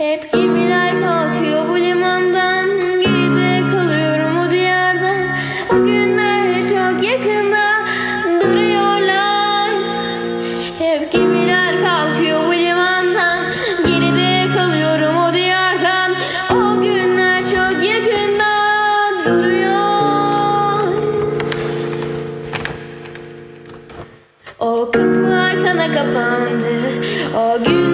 Hep gemiler kalkıyor bu limandan Geride kalıyorum o diyardan. O günler çok yakında duruyorlar. Hep gemiler kalkıyor bu limandan Geride kalıyorum o diyardan. O günler çok yakında duruyor. O kapı arkana kapandı. O gün.